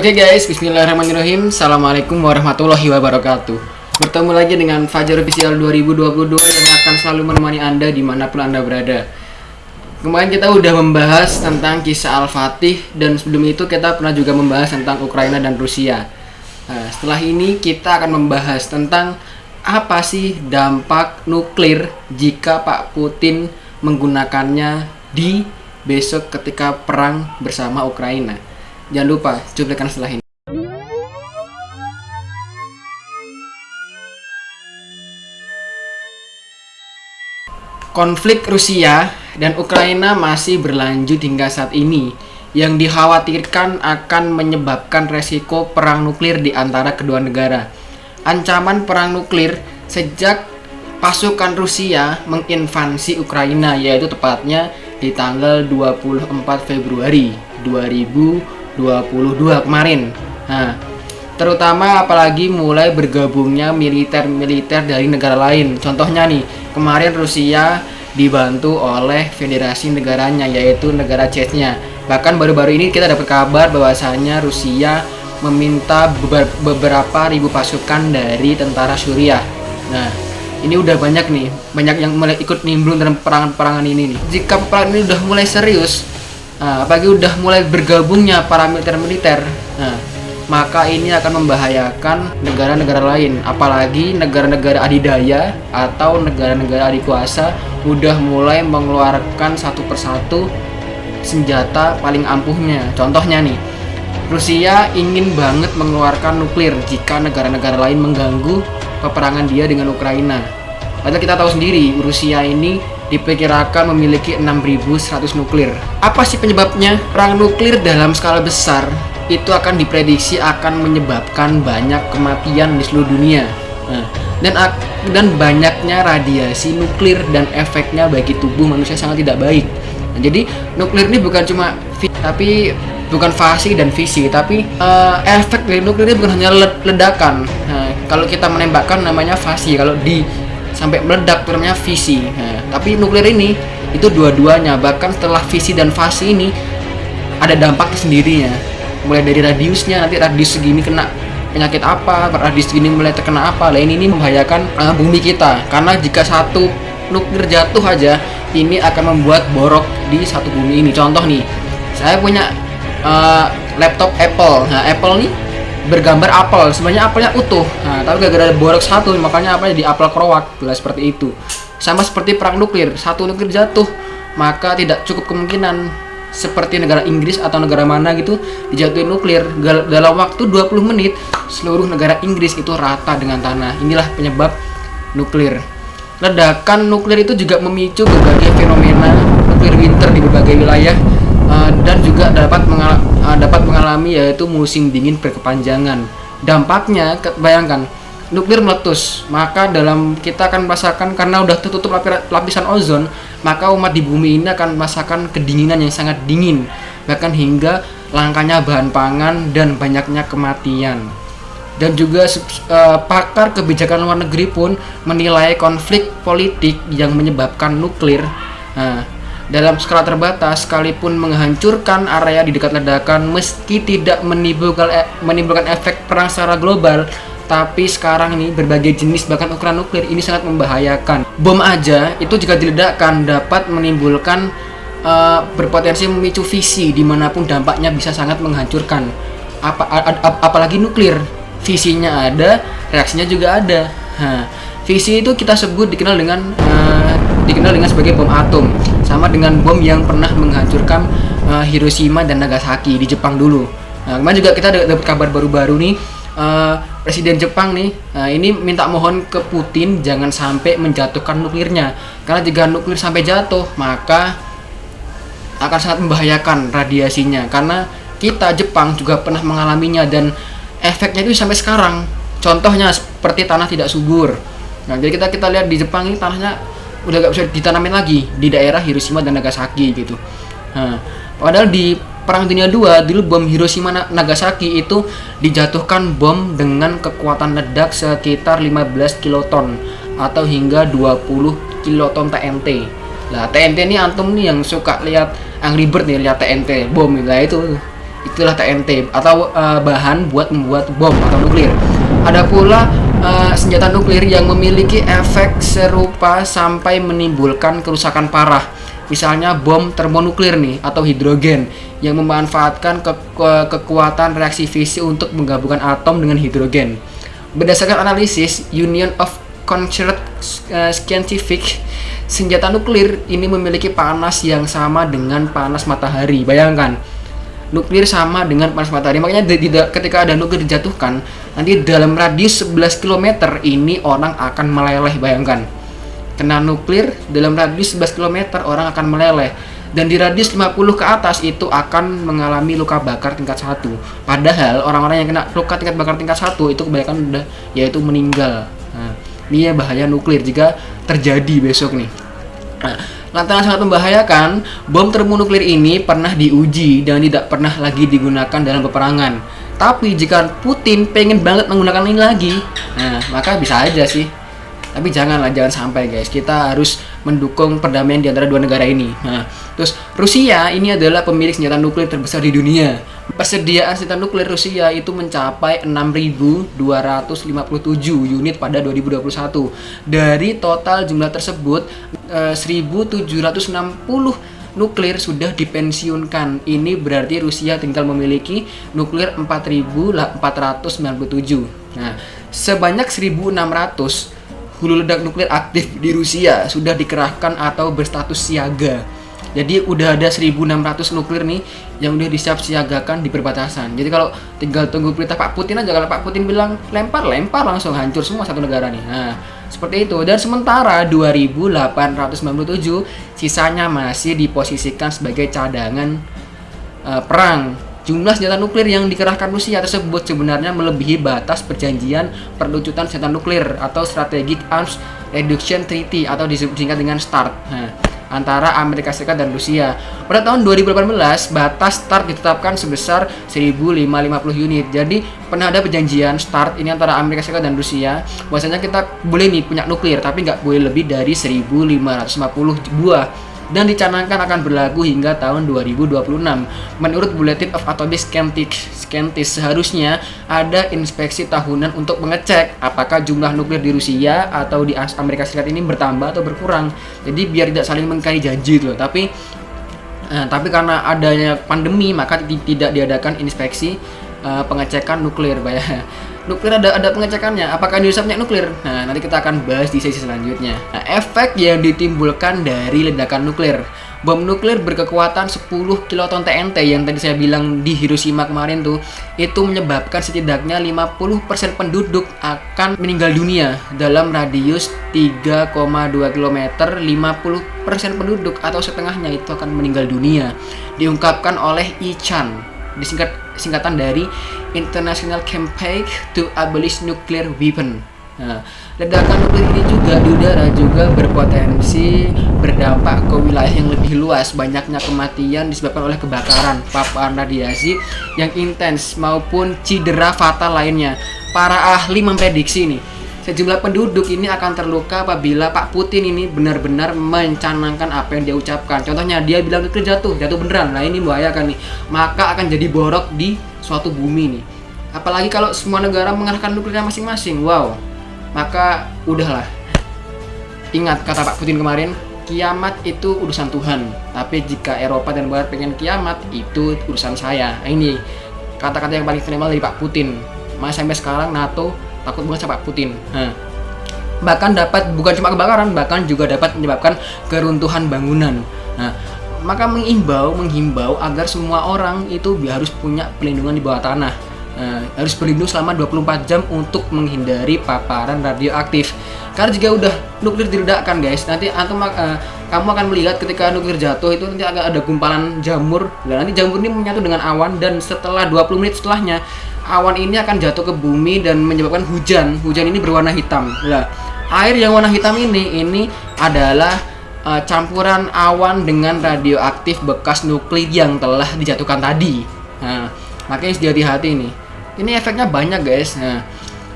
Oke guys, bismillahirrahmanirrahim. Assalamualaikum warahmatullahi wabarakatuh. Bertemu lagi dengan Fajar Official 2022 Yang akan selalu menemani Anda di mana pun Anda berada. Kemarin kita udah membahas tentang kisah Al-Fatih Dan sebelum itu kita pernah juga membahas tentang Ukraina dan Rusia. Nah, setelah ini kita akan membahas tentang apa sih dampak nuklir jika Pak Putin menggunakannya di besok ketika perang bersama Ukraina. Jangan lupa cuplikan setelah ini. Konflik Rusia dan Ukraina masih berlanjut hingga saat ini yang dikhawatirkan akan menyebabkan resiko perang nuklir di antara kedua negara. Ancaman perang nuklir sejak pasukan Rusia menginvasi Ukraina yaitu tepatnya di tanggal 24 Februari 2022 kemarin. Nah, terutama apalagi mulai bergabungnya militer-militer dari negara lain. Contohnya nih, kemarin Rusia dibantu oleh federasi negaranya yaitu negara Chechnya. Bahkan baru-baru ini kita dapat kabar bahwasanya Rusia meminta beberapa ribu pasukan dari tentara Suriah. Nah, ini udah banyak nih, banyak yang mulai ikut nimbrung dalam perangan-perangan ini nih. Jika perang ini udah mulai serius, nah, apalagi udah mulai bergabungnya para militer-militer, nah, maka ini akan membahayakan negara-negara lain. Apalagi negara-negara adidaya atau negara-negara adikuasa udah mulai mengeluarkan satu persatu senjata paling ampuhnya. Contohnya nih Rusia ingin banget mengeluarkan nuklir jika negara-negara lain mengganggu peperangan dia dengan Ukraina. Padahal kita tahu sendiri Rusia ini diperkirakan memiliki 6100 nuklir apa sih penyebabnya? perang nuklir dalam skala besar itu akan diprediksi akan menyebabkan banyak kematian di seluruh dunia. Nah, dan dan banyaknya radiasi nuklir dan efeknya bagi tubuh manusia sangat tidak baik. Nah, jadi nuklir ini bukan cuma tapi bukan fasi dan visi, tapi uh, efek dari nuklir ini bukan hanya ledakan. Nah, kalau kita menembakkan namanya fasi, kalau di sampai meledak itu namanya visi. Nah, tapi nuklir ini itu dua-duanya, bahkan setelah visi dan fasi ini ada dampak sendirinya mulai dari radiusnya nanti radius segini kena penyakit apa radius segini mulai terkena apa. Lain ini membahayakan uh, bumi kita. Karena jika satu nuklir jatuh aja ini akan membuat borok di satu bumi ini. Contoh nih saya punya uh, laptop Apple. Nah Apple nih bergambar apel sebenarnya apelnya utuh. Nah tapi gara-gara borok satu makanya apa di apel krowak lah seperti itu. Sama seperti perang nuklir satu nuklir jatuh maka tidak cukup kemungkinan seperti negara Inggris atau negara mana gitu dijatuhin nuklir. Dalam waktu 20 menit seluruh negara Inggris itu rata dengan tanah. Inilah penyebab nuklir. Ledakan nuklir itu juga memicu berbagai fenomena nuklir winter di berbagai wilayah uh, dan juga dapat uh, dapat mengalami yaitu musim dingin berkepanjangan. Dampaknya bayangkan nuklir meletus maka dalam kita akan merasakan karena udah tertutup lapisan ozon maka umat di bumi ini akan merasakan kedinginan yang sangat dingin bahkan hingga langkanya bahan pangan dan banyaknya kematian. Dan juga uh, pakar kebijakan luar negeri pun menilai konflik politik yang menyebabkan nuklir uh, dalam skala terbatas sekalipun menghancurkan area di dekat ledakan meski tidak menimbulkan e menimbulkan efek perang secara global tapi sekarang ini berbagai jenis bahkan ukuran nuklir ini sangat membahayakan. Bom aja itu jika diledakkan dapat menimbulkan uh, berpotensi memicu visi di mana pun dampaknya bisa sangat menghancurkan. Apa, ap, apalagi nuklir, visinya ada, reaksinya juga ada. Nah, visi itu kita sebut dikenal dengan uh, dikenal dengan sebagai bom atom, sama dengan bom yang pernah menghancurkan uh, Hiroshima dan Nagasaki di Jepang dulu. Nah, kemarin juga kita dapat kabar baru-baru nih uh, Presiden Jepang nih uh, ini minta mohon ke Putin jangan sampai menjatuhkan nuklirnya. Karena jika nuklir sampai jatuh maka akan sangat membahayakan radiasinya. Karena kita Jepang juga pernah mengalaminya dan efeknya itu sampai sekarang. Contohnya seperti tanah tidak subur nah jadi kita kita lihat di Jepang ini tanahnya udah gak bisa ditanamin lagi di daerah Hiroshima dan Nagasaki gitu nah, padahal di Perang Dunia II dulu bom Hiroshima Nagasaki itu dijatuhkan bom dengan kekuatan ledak sekitar 15 kiloton atau hingga 20 kiloton TNT. Lah TNT ini antum nih yang suka lihat Angry Bird nih lihat TNT bom lah itu itulah TNT atau uh, bahan buat membuat bom atau nuklir. Ada pula uh, senjata nuklir yang memiliki efek serupa sampai menimbulkan kerusakan parah. Misalnya bom termonuklir nih atau hidrogen yang memanfaatkan ke ke kekuatan reaksi fisik untuk menggabungkan atom dengan hidrogen. Berdasarkan analisis Union of Concert uh, Scientific, senjata nuklir ini memiliki panas yang sama dengan panas matahari. Bayangkan, nuklir sama dengan panas matahari. Makanya di, di, ketika ada nuklir dijatuhkan, nanti dalam radius 11 km ini orang akan meleleh. Bayangkan, kena nuklir dalam radius 11 km orang akan meleleh dan di radius 50 ke atas itu akan mengalami luka bakar tingkat satu. Padahal orang-orang yang kena luka tingkat bakar tingkat satu itu kebanyakan udah yaitu meninggal. Nah, ini ya bahaya nuklir jika terjadi besok nih. Nah, lantaran sangat membahayakan, bom termonuklir ini pernah diuji dan tidak pernah lagi digunakan dalam peperangan. Tapi jika Putin pengen banget menggunakan ini lagi, nah maka bisa aja sih tapi janganlah jangan sampai guys kita harus mendukung perdamaian di antara dua negara ini nah terus Rusia ini adalah pemilik senjata nuklir terbesar di dunia persediaan senjata nuklir Rusia itu mencapai 6.257 unit pada 2021 dari total jumlah tersebut 1.760 eh, nuklir sudah dipensiunkan. Ini berarti Rusia tinggal memiliki nuklir 4.497. Nah, sebanyak 1.600 hulu ledak nuklir aktif di Rusia sudah dikerahkan atau berstatus siaga. Jadi udah ada 1600 nuklir nih yang udah disiap siagakan di perbatasan. Jadi kalau tinggal tunggu perintah Pak Putin aja kalau Pak Putin bilang lempar, lempar langsung hancur semua satu negara nih. Nah, seperti itu. Dan sementara 2897 sisanya masih diposisikan sebagai cadangan uh, perang Jumlah senjata nuklir yang dikerahkan Rusia tersebut sebenarnya melebihi batas perjanjian perlucutan senjata nuklir atau Strategic Arms Reduction Treaty atau disingkat dengan START nah, antara Amerika Serikat dan Rusia. Pada tahun 2018, batas START ditetapkan sebesar 1550 unit. Jadi, pernah ada perjanjian START ini antara Amerika Serikat dan Rusia. Bahwasanya kita boleh nih punya nuklir, tapi nggak boleh lebih dari 1550 buah dan dicanangkan akan berlaku hingga tahun 2026. Menurut Bulletin of Atomic Scientists, seharusnya ada inspeksi tahunan untuk mengecek apakah jumlah nuklir di Rusia atau di Amerika Serikat ini bertambah atau berkurang. Jadi biar tidak saling mengkari janji loh. Tapi eh, tapi karena adanya pandemi maka tidak diadakan inspeksi uh, pengecekan nuklir, bayar nuklir ada ada pengecekannya. Apakah Indonesia punya nuklir? Nah nanti kita akan bahas di sesi selanjutnya. Nah, efek yang ditimbulkan dari ledakan nuklir. Bom nuklir berkekuatan 10 kiloton TNT yang tadi saya bilang di Hiroshima kemarin tuh itu menyebabkan setidaknya 50% penduduk akan meninggal dunia dalam radius 3,2 km 50% penduduk atau setengahnya itu akan meninggal dunia diungkapkan oleh Ichan disingkat singkatan dari International Campaign to Abolish Nuclear Weapon. Nah, ledakan nuklir ini juga di udara juga berpotensi berdampak ke wilayah yang lebih luas. Banyaknya kematian disebabkan oleh kebakaran, paparan radiasi yang intens maupun cedera fatal lainnya. Para ahli memprediksi nih Sejumlah penduduk ini akan terluka apabila Pak Putin ini benar-benar mencanangkan apa yang dia ucapkan. Contohnya dia bilang nuklir jatuh, jatuh beneran. Nah ini membahayakan nih. Maka akan jadi borok di suatu bumi nih. Apalagi kalau semua negara mengarahkan nuklirnya masing-masing. Wow. Maka udahlah. Ingat kata Pak Putin kemarin, kiamat itu urusan Tuhan. Tapi jika Eropa dan Barat pengen kiamat, itu urusan saya. Nah, ini kata-kata yang paling terima dari Pak Putin. Mas sampai sekarang NATO takut banget sama Putin. Nah, bahkan dapat bukan cuma kebakaran, bahkan juga dapat menyebabkan keruntuhan bangunan. Nah, maka mengimbau, menghimbau agar semua orang itu harus punya pelindungan di bawah tanah. Nah, harus berlindung selama 24 jam untuk menghindari paparan radioaktif. Karena jika udah nuklir diledakkan guys, nanti antum uh, kamu akan melihat ketika nuklir jatuh itu nanti akan ada gumpalan jamur. Dan nanti jamur ini menyatu dengan awan dan setelah 20 menit setelahnya awan ini akan jatuh ke bumi dan menyebabkan hujan. Hujan ini berwarna hitam. Nah, air yang warna hitam ini ini adalah uh, campuran awan dengan radioaktif bekas nuklir yang telah dijatuhkan tadi. Nah, makanya harus hati-hati nih. Ini efeknya banyak guys. Nah,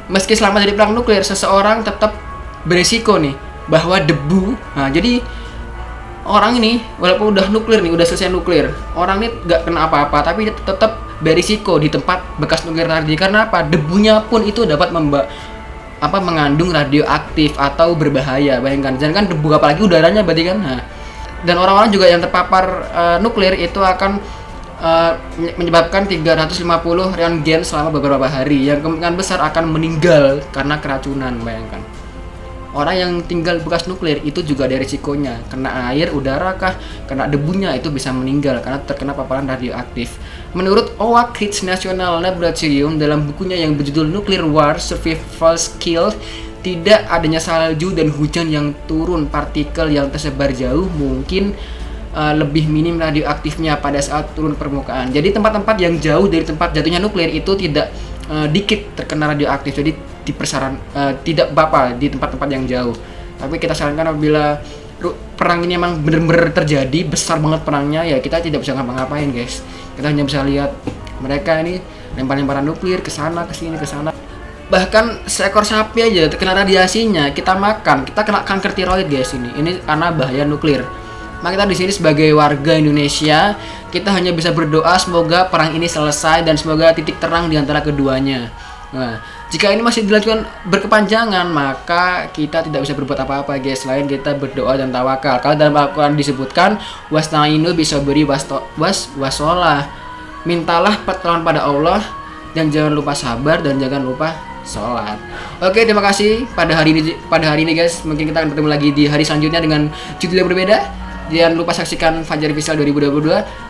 meski selamat dari perang nuklir, seseorang tetap beresiko nih bahwa debu. Nah, jadi orang ini walaupun udah nuklir nih, udah selesai nuklir, orang ini nggak kena apa-apa, tapi tetap berisiko di tempat bekas nuklir tadi karena apa? Debunya pun itu dapat memba apa mengandung radioaktif atau berbahaya bayangkan. Jangan kan debu apalagi udaranya berarti kan nah, dan orang-orang juga yang terpapar uh, nuklir itu akan uh, menyebabkan 350 rentgen selama beberapa hari yang kemungkinan besar akan meninggal karena keracunan bayangkan orang yang tinggal bekas nuklir itu juga ada risikonya kena air, udara kah, kena debunya itu bisa meninggal karena terkena paparan radioaktif. Menurut Oak Ridge National Laboratorium dalam bukunya yang berjudul Nuclear War Survival Skill tidak adanya salju dan hujan yang turun partikel yang tersebar jauh mungkin uh, lebih minim radioaktifnya pada saat turun permukaan. Jadi tempat-tempat yang jauh dari tempat jatuhnya nuklir itu tidak uh, dikit terkena radioaktif. Jadi di persaran uh, tidak apa di tempat-tempat yang jauh. Tapi kita sarankan apabila perang ini emang benar-benar terjadi besar banget perangnya ya kita tidak bisa ngapa-ngapain guys. Kita hanya bisa lihat mereka ini lempar-lemparan nuklir ke sana ke sini ke sana. Bahkan seekor sapi aja terkena radiasinya kita makan kita kena kanker tiroid guys ini. Ini karena bahaya nuklir. Maka kita di sini sebagai warga Indonesia, kita hanya bisa berdoa semoga perang ini selesai dan semoga titik terang di antara keduanya. Nah, jika ini masih dilakukan berkepanjangan, maka kita tidak bisa berbuat apa-apa guys selain kita berdoa dan tawakal. Kalau dalam Al-Qur'an disebutkan wasnainu bisa beri was wasolah. Mintalah pertolongan pada Allah dan jangan lupa sabar dan jangan lupa sholat. Oke, terima kasih pada hari ini pada hari ini guys. Mungkin kita akan bertemu lagi di hari selanjutnya dengan judul yang berbeda. Jangan lupa saksikan Fajar Visual 2022